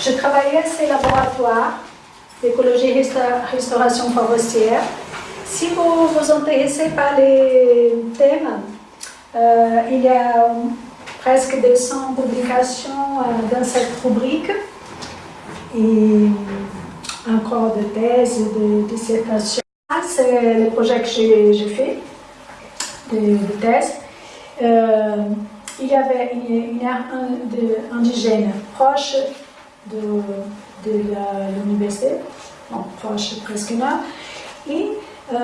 Je travaillais à ces laboratoires d'écologie et restauration forestière. Si vous vous intéressez par les thèmes, euh, il y a presque 200 publications euh, dans cette rubrique et un corps de thèse, de dissertation. C'est le projet que j'ai fait de, thèse. Euh, il y avait une, un indigène proche de, de l'université, proche presque là, et euh,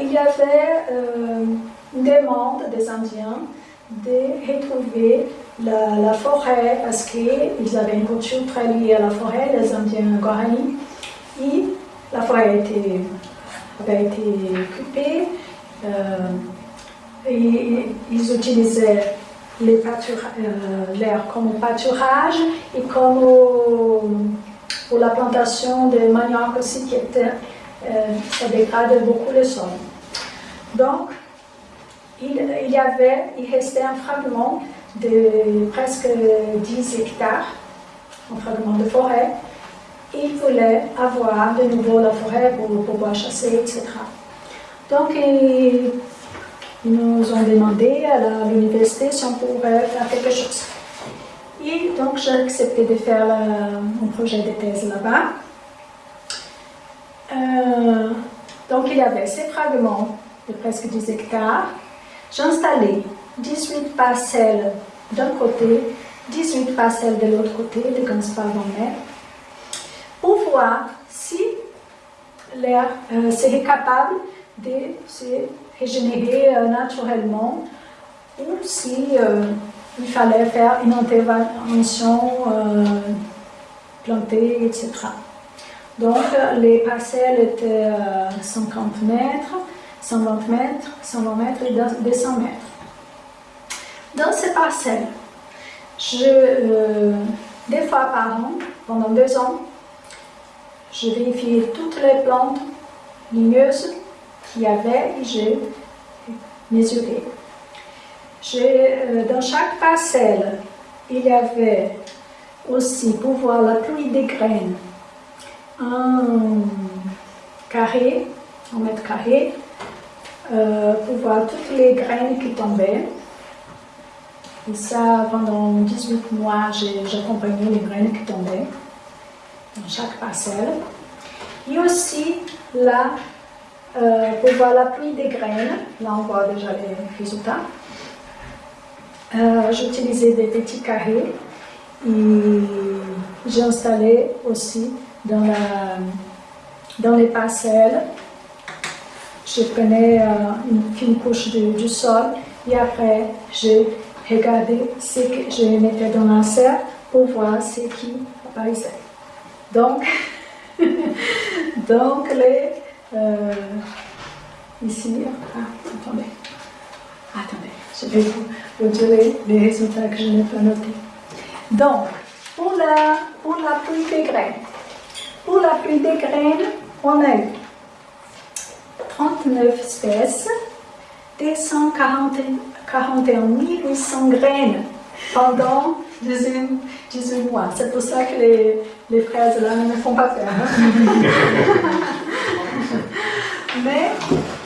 il y avait euh, une demande des Indiens de retrouver la, forêt parce qu'ils avaient une culture très liée à la forêt, les Indiens Guarani, et la forêt était, avait été occupée, euh, et ils utilisaient euh, l'air comme pâturage et comme pour la plantation de manioc aussi qui était, euh, ça dégrade beaucoup le sol. Donc, il, il, y avait, il restait un fragment de presque 10 hectares, un fragment de forêt. Il voulait avoir de nouveau la forêt pour pouvoir chasser, etc. Donc, nous ont demandé à l'université si on pouvait faire quelque chose. Et donc j'ai accepté de faire mon projet de thèse là-bas. Euh, donc il y avait ces fragments de presque 10 hectares. J'ai installé 18 parcelles d'un côté, 18 parcelles de l'autre côté, de 15 par 20 mètres, pour voir si l'air euh, serait capable de se régénérer euh, naturellement ou si euh, il fallait faire une intervention euh, plantée, etc. Donc les parcelles étaient 50 mètres, 120 mètres, 120 mètres et 200 mètres. Dans ces parcelles, je, deux fois par an, pendant deux ans, je vérifiais toutes les plantes ligneuses qu'il y avait j'ai mesuré. Euh, dans chaque parcelle, il y avait aussi, pour voir la pluie des graines, un carré, un mètre carré, euh, pour voir toutes les graines qui tombaient. Et ça, pendant 18 mois, j'ai accompagné les graines qui tombaient dans chaque parcelle. Et aussi, là, euh, pour voir la pluie des graines, là on voit déjà les résultats. Euh, j'ai utilisé des petits carrés et j'ai installé aussi dans, la, dans les parcelles. Je prenais euh, une fine couche du sol et après j'ai regardé ce que je mettais dans la serre pour voir ce qui apparaissait. Donc, donc les euh, ici, ah, attendez, attendez, je vais vous, dire les, résultats que je n'ai pas notés. Donc, pour la, pour la pluie des graines, pour la pluie des graines, on a eu 39 espèces, 241 800 graines pendant 18, mois. C'est pour ça que les, les fraises là ne font pas peur. Mais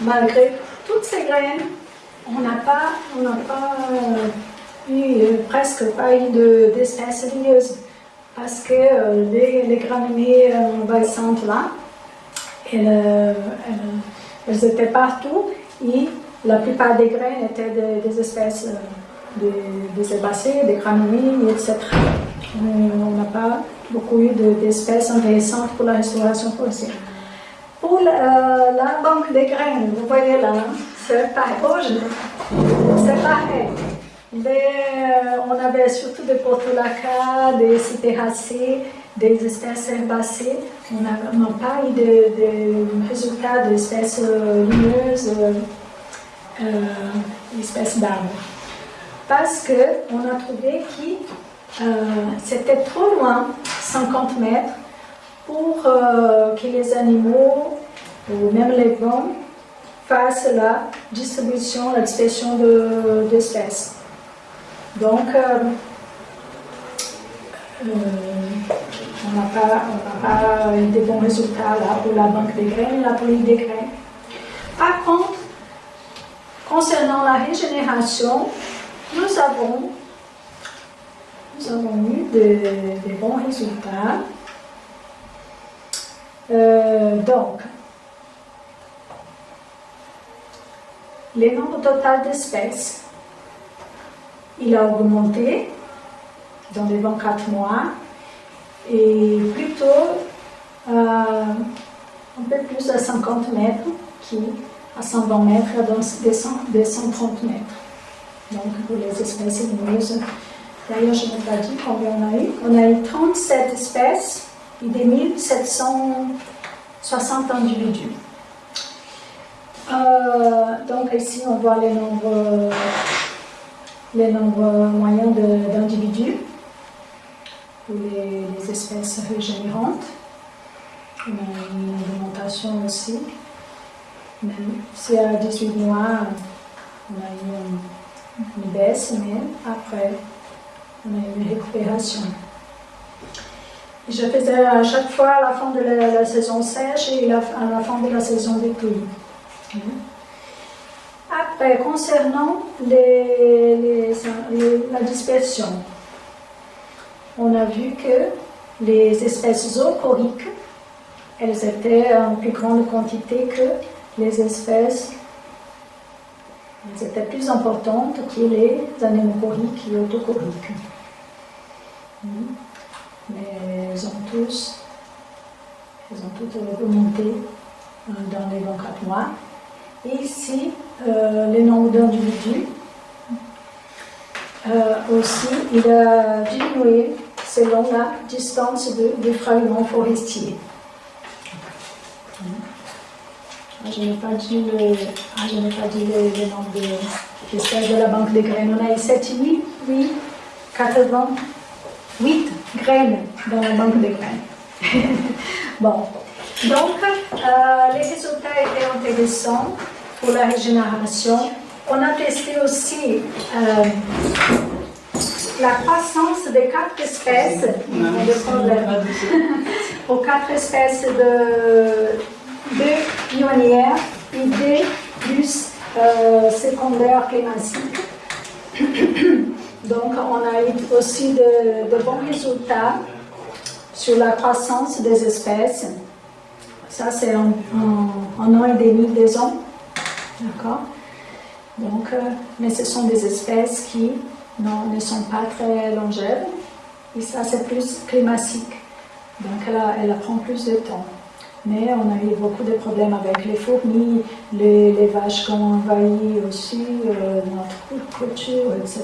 malgré toutes ces graines, on n'a pas, on pas euh, eu euh, presque pas eu d'espèces ligneuses parce que euh, les, les, graminées envahissantes là, elles, étaient partout et la plupart des graines étaient des, espèces des herbacées, des graminées, etc. On n'a pas beaucoup eu d'espèces intéressantes pour la restauration forestière. Pour la, banque des graines, vous voyez là, c'est pareil. c'est pareil. Euh, on avait surtout des portulacas, des citéracées, des espèces herbacées. On n'a pas eu de, résultats d'espèces euh, lumineuses, euh, espèces d'arbres. Parce qu'on a trouvé que c'était trop loin, 50 mètres, pour euh, que les animaux, ou même les vents, fassent la distribution, la dispersion d'espèces. Donc, euh, on n'a pas, pas de bons résultats pour la banque des graines et la police des graines. Par contre, concernant la régénération, nous avons, nous avons eu de, bons résultats. Euh, donc, le nombre total d'espèces, il a augmenté dans les 24 mois et plutôt euh, un peu plus à 50 mètres qui à 120 mètres des 130 mètres. Donc pour les espèces lumineuses. D'ailleurs, je n'ai pas dit combien on a eu. On a eu 37 espèces des 1760 individus. Euh, donc ici, on voit les nombres, les nombres moyens d'individus pour les, espèces régénérantes. On a une augmentation aussi. Même si à 18 mois, on a eu une, baisse, mais après, on a une récupération. Je faisais à chaque fois à la fin de la, saison sèche et à la fin de la saison des pluies. Après, concernant la dispersion, on a vu que les espèces zoocoriques, elles étaient en plus grande quantité que les espèces, elles étaient plus importantes que les anémocoriques et autocoriques. Mais elles ont toutes augmenté euh, dans les 24 mois. Et ici, euh, le nombre d'individus euh, aussi, il a diminué selon la distance de, du fragment forestier. Ah, je n'ai pas dit le, ah, nombre de, de, la banque de graines. On a eu 78 graines dans la banque de graines. bon, donc euh, les résultats étaient intéressants pour la régénération. On a testé aussi euh, la croissance des quatre espèces, pour quatre espèces de, de pionnières et deux plus euh, secondaires clématiques. Donc, on a eu aussi de, bons résultats sur la croissance des espèces. Ça, c'est en, un an et demi, deux ans. D'accord Donc, euh, mais ce sont des espèces qui ne sont pas très longèves. Et ça, c'est plus climatique. Donc, elle, prend plus de temps. Mais on a eu beaucoup de problèmes avec les fourmis, les, vaches qui ont envahi aussi euh, notre culture, etc.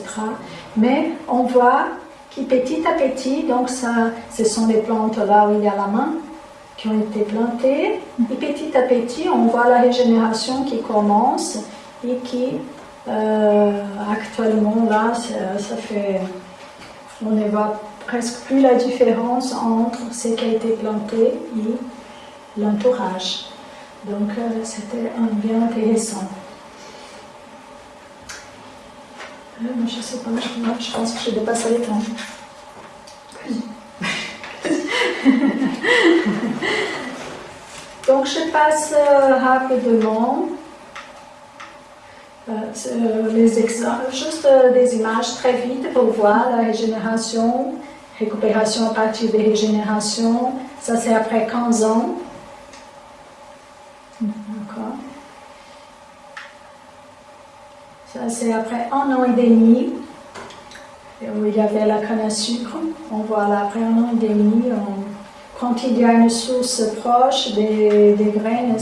Mais on voit que petit à petit, donc ça, ce sont les plantes là où il y a la main, qui ont été plantées. Et petit à petit, on voit la régénération qui commence et qui euh, actuellement, là, ça, fait, on ne voit presque plus la différence entre ce qui a été planté et l'entourage. Donc, euh, c'était un bien intéressant. Euh, je sais pas, je, pense que j'ai dépassé le temps. Donc, je passe rapidement. Euh, les juste euh, des images très vite pour voir la régénération, récupération à partir des régénérations. Ça, c'est après 15 ans. D'accord. Ça, c'est après un an et demi, où il y avait la canne à sucre. On voit là, après un an et demi, quand il y a une source proche des, graines,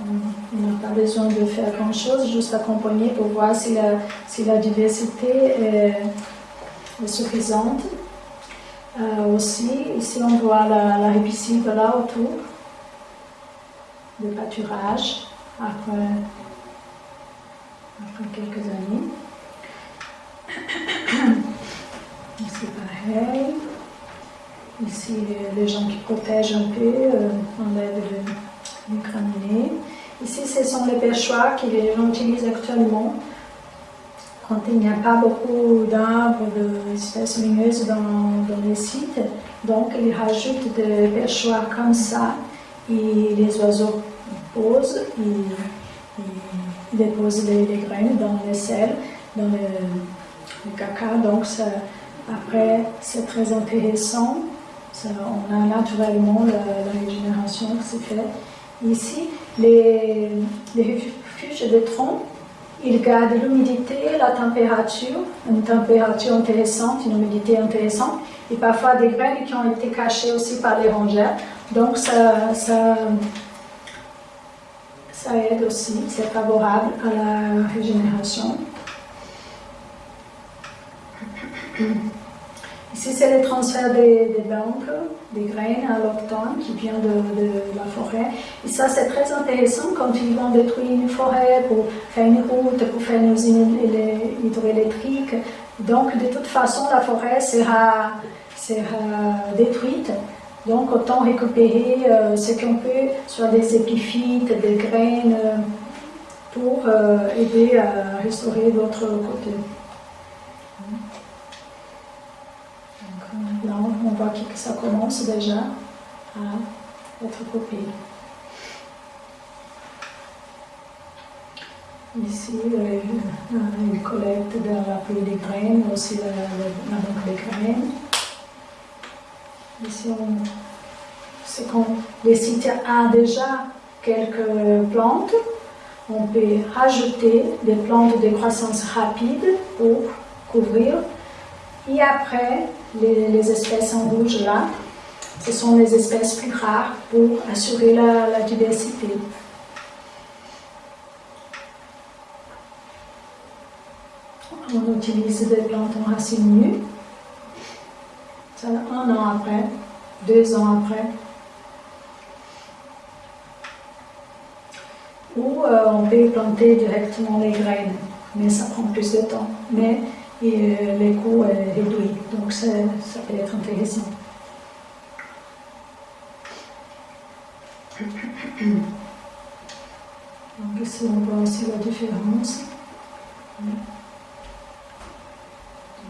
on n'a pas besoin de faire grand-chose, juste accompagner pour voir si la, si la diversité est, suffisante. Euh, aussi, ici on voit la, la là autour, le pâturage, après, après quelques années. Ici pareil. Ici les gens qui protègent un peu, euh, enlèvent le Ici, ce sont les perchoirs qu'ils utilisent actuellement quand il n'y a pas beaucoup d'arbres, d'espèces lumineuses dans, dans les sites, donc ils rajoutent des perchoirs comme ça, et les oiseaux posent, ils, déposent les, graines dans les sels, dans le, caca, donc après c'est très intéressant, on a naturellement la, régénération qui se fait. Ici, les, les refuges de troncs il garde l'humidité, la température, une température intéressante, une humidité intéressante, et parfois des graines qui ont été cachées aussi par les rongères. Donc ça aide aussi, c'est favorable à la régénération. Ici, c'est le transfert des, des des graines à l'octone qui vient de, la forêt. Et ça, c'est très intéressant quand ils vont détruire une forêt pour faire une route, pour faire une usine hydroélectrique. Donc, de toute façon, la forêt sera, sera détruite. Donc, autant récupérer euh, ce qu'on peut, soit des épiphytes, des graines, euh, pour euh, aider à restaurer l'autre côté. Là, on voit que ça commence déjà à être coupé. Ici, il collecte de la pluie des graines, aussi la, la, banque des graines. Ici, c'est quand le site a déjà quelques plantes, on peut rajouter des plantes de croissance rapide pour couvrir. Et après, les, espèces en rouge là, ce sont les espèces plus rares pour assurer la, diversité. On utilise des plantes en racines nues. Ça, un an après, deux ans après. Ou euh, on peut planter directement les graines, mais ça prend plus de temps. Mais euh, l'écho est réduit. Donc ça, ça peut être intéressant. Donc ici on voit aussi la différence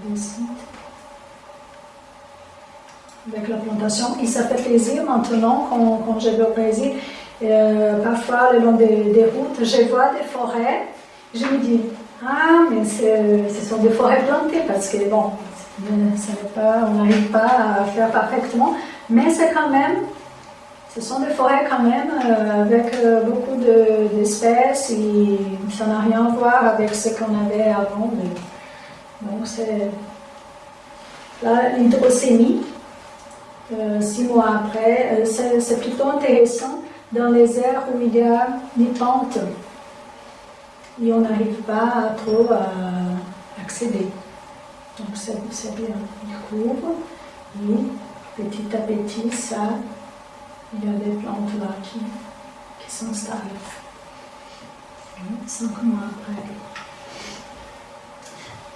des sites avec la plantation. Et ça fait plaisir maintenant quand, quand je vais au Brésil. Parfois, le long des, des routes, je vois des forêts. Je me dis, ah, mais ce sont des forêts plantées parce que, bon, pas, on n'arrive pas à faire parfaitement, mais c'est quand même, ce sont des forêts quand même euh, avec euh, beaucoup d'espèces et ça n'a rien à voir avec ce qu'on avait avant. donc c'est l'hydrocémie, euh, six mois après, c'est plutôt intéressant dans les aires où il y a des pentes et on n'arrive pas trop à accéder. Donc c'est bien, il couvre et petit à petit, ça, il y a des plantes là qui, qui s'installent. Cinq mois après.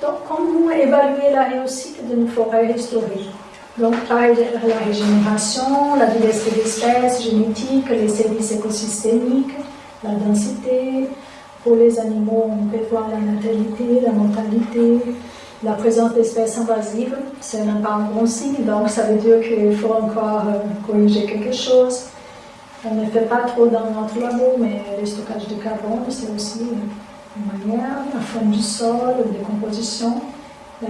Donc, comment évaluer la réussite d'une forêt restaurée Donc, la régénération, la diversité d'espèces génétiques, les services écosystémiques, la densité, pour les animaux, on peut voir la natalité, la mortalité, la présence d'espèces invasives. Ce n'est pas un bon signe, donc ça veut dire qu'il faut encore euh, corriger quelque chose. On ne fait pas trop dans notre labo, mais le stockage de carbone, c'est aussi une manière, la forme du sol, la décomposition, la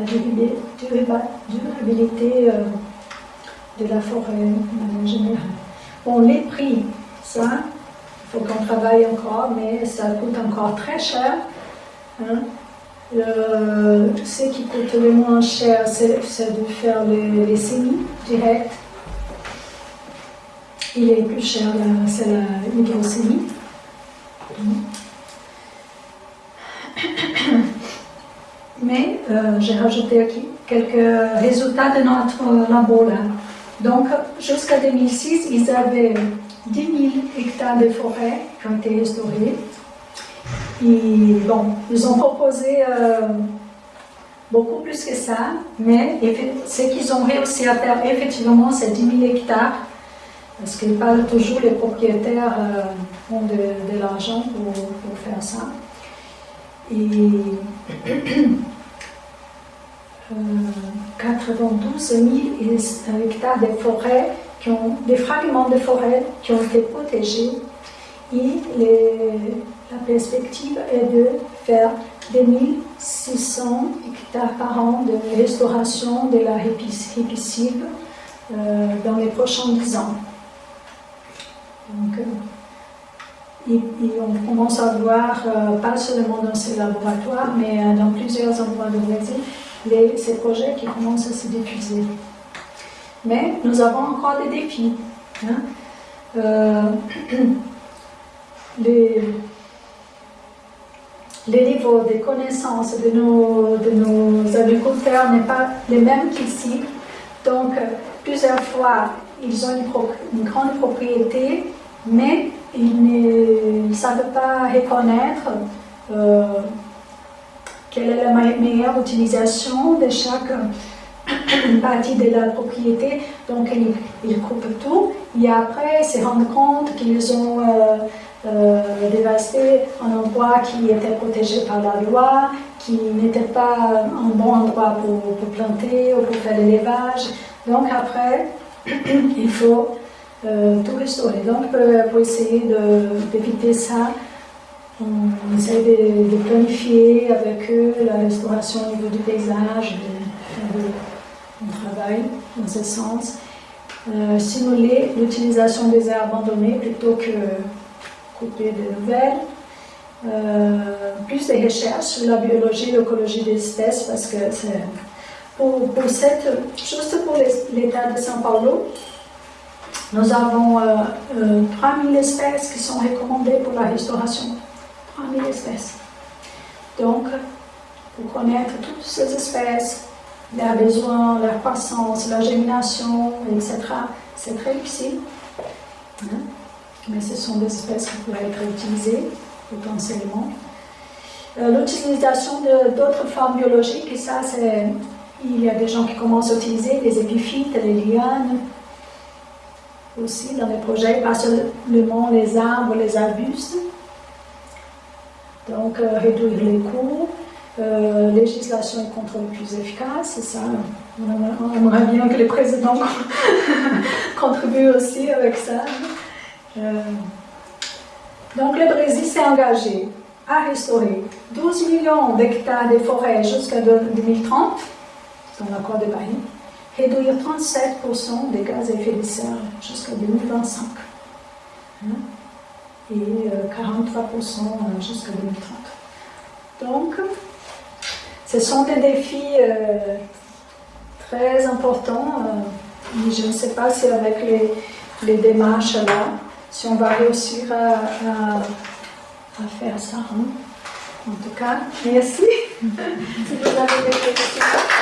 durabilité euh, de la forêt en général. Bon, les prix, ça, faut qu'on travaille encore, mais ça coûte encore très cher. Hein. ce qui coûte le moins cher, c'est de faire les, les semis directs. Il est plus cher, c'est la hydrosémie. Mais euh, j'ai rajouté quelques résultats de notre labo là. Donc, jusqu'à 2006, ils avaient 10 000 hectares de forêt qui ont été restaurés. Et bon, ils ont proposé euh, beaucoup plus que ça, mais ce qu'ils ont réussi à faire effectivement, c'est 10 000 hectares, parce que pas toujours les propriétaires euh, ont de, l'argent pour, faire ça. et 92 000 hectares de forêts, qui ont, des fragments de forêt qui ont été protégés. Et la perspective est de faire 2600 hectares par an de restauration de la répicide euh, dans les prochains 10 ans. Donc, euh, et, on commence à voir, euh, pas seulement dans ces laboratoires, mais dans plusieurs endroits de Brésil, ces projets qui commencent à se diffuser. Mais nous avons encore des défis. Hein. Euh, les, les, niveaux de connaissances de nos, de nos agriculteurs n'est pas les mêmes qu'ici. Donc, plusieurs fois, ils ont une, une grande propriété, mais ils ne savent pas reconnaître euh, quelle est la meilleure utilisation de chaque partie de la propriété. Donc, ils, coupent tout et après, ils se rendent compte qu'ils ont euh, euh, dévasté un endroit qui était protégé par la loi, qui n'était pas un bon endroit pour, planter ou pour faire l'élevage. Donc, après, il faut euh, tout restaurer. Donc, pour essayer d'éviter ça, on essaie de, planifier avec eux la restauration au niveau du paysage, on travaille dans ce sens. Euh, simuler l'utilisation des aires abandonnées plutôt que couper de nouvelles. Euh, plus de recherches sur la biologie et l'écologie des espèces parce que c'est pour, cette, juste pour l'état de São Paulo, nous avons 3000 euh, espèces qui sont recommandées pour la restauration. 3000 espèces. Donc, pour connaître toutes ces espèces, leurs besoins, leur croissance, leur gémination, etc., c'est très difficile. Hein. Mais ce sont des espèces qui pourraient être utilisées potentiellement. Euh, l'utilisation d'autres formes biologiques, et ça, il y a des gens qui commencent à utiliser les épiphytes, les lianes, aussi dans les projets, pas seulement les arbres, les arbustes, donc, euh, réduire les coûts, euh, législation et contrôle plus efficace, c'est ça. On aimerait bien que les présidents contribuent aussi avec ça. Euh, donc, le Brésil s'est engagé à restaurer 12 millions d'hectares de forêts jusqu'à 2030, dans l'accord de Paris, réduire 37% des gaz à effet de serre jusqu'à 2025 et 43% euh, jusqu'à 2030. Donc, ce sont des défis euh, très importants. Euh, je ne sais pas si avec les, démarches là, si on va réussir à, faire ça. Hein. En tout cas, merci.